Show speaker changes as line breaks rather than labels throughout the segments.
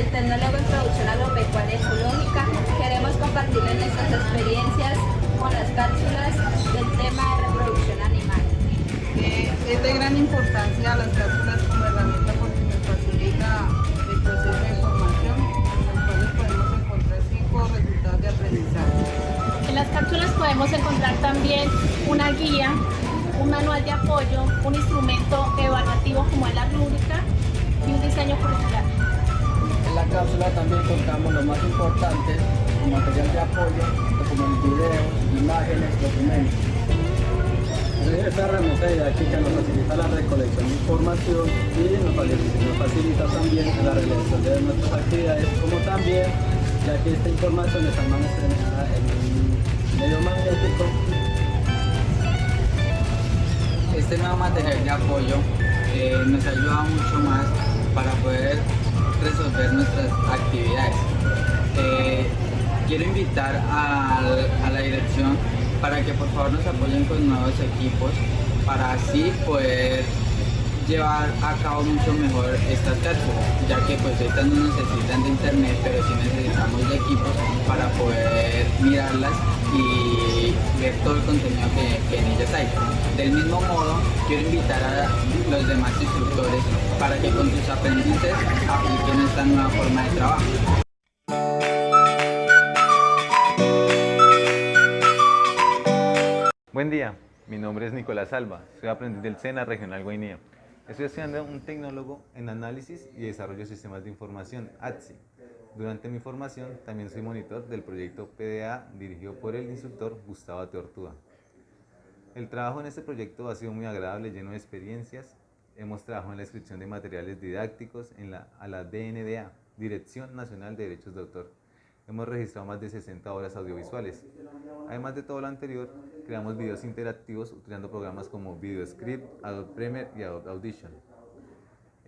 el tecnólogo en producción agropecuaria ecológica. Queremos compartirles nuestras experiencias con las cápsulas del tema de reproducción animal.
Eh, es de gran importancia las cápsulas como herramienta porque nos facilita el proceso de formación, en podemos encontrar cinco resultados de aprendizaje.
En las cápsulas podemos encontrar también una guía, un manual de apoyo, un instrumento evaluativo como es la rúbrica y un diseño curricular.
La cápsula también contamos lo más importante, el material de apoyo, como videos, imágenes, documentos. Esta herramienta didáctica nos facilita la recolección de información y nos facilita, nos facilita también la realización de nuestras actividades, como también, ya que esta información está almacenada en un medio magnético.
Este nuevo material de apoyo eh, nos ayuda mucho más para poder resolver nuestras actividades. Eh, quiero invitar a la dirección para que por favor nos apoyen con nuevos equipos para así poder llevar a cabo mucho mejor estas cápsulas, ya que pues estas no necesitan de internet, pero sí necesitamos de equipos para poder mirarlas y ver todo el contenido que, que en ellas hay. Del mismo modo, quiero invitar a los demás instructores para que con sus aprendices apliquen esta nueva forma de trabajo.
Buen día, mi nombre es Nicolás Alba, soy aprendiz del SENA Regional Guainía. Estoy estudiando un tecnólogo en análisis y desarrollo de sistemas de información, ATSI. Durante mi formación también soy monitor del proyecto PDA dirigido por el instructor Gustavo Teortúa. El trabajo en este proyecto ha sido muy agradable, lleno de experiencias. Hemos trabajado en la inscripción de materiales didácticos en a la DNDA, Dirección Nacional de Derechos de Autor. Hemos registrado más de 60 horas audiovisuales. Además de todo lo anterior, creamos videos interactivos utilizando programas como VideoScript, Adobe Premiere y Adobe Audition.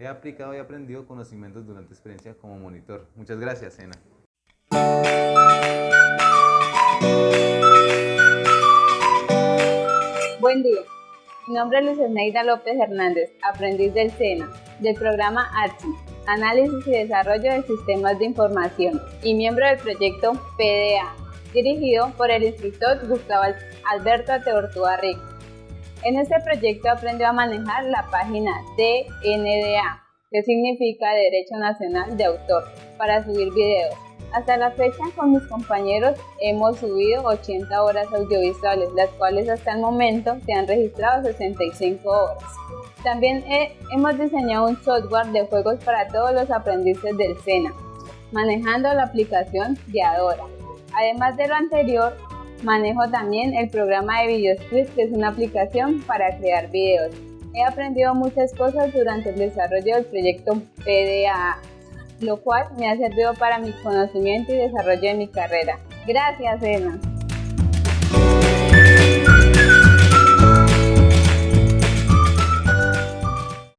He aplicado y aprendido conocimientos durante experiencia como monitor. Muchas gracias, Sena.
Buen día. Mi nombre es Luis Esneida López Hernández, aprendiz del SENA, del programa ATSI, Análisis y Desarrollo de Sistemas de Información, y miembro del proyecto PDA, dirigido por el instructor Gustavo Alberto Teortúa Rico. En este proyecto aprendió a manejar la página DNDA, que significa Derecho Nacional de Autor, para subir videos. Hasta la fecha con mis compañeros hemos subido 80 horas audiovisuales, las cuales hasta el momento se han registrado 65 horas. También he- hemos diseñado un software de juegos para todos los aprendices del SENA, manejando la aplicación de Adora. Además de lo anterior, manejo también el programa de VideoScript, que es una aplicación para crear videos. He aprendido muchas cosas durante el desarrollo del proyecto PDA, lo cual me ha servido para mi conocimiento y desarrollo de mi carrera. Gracias, Elena.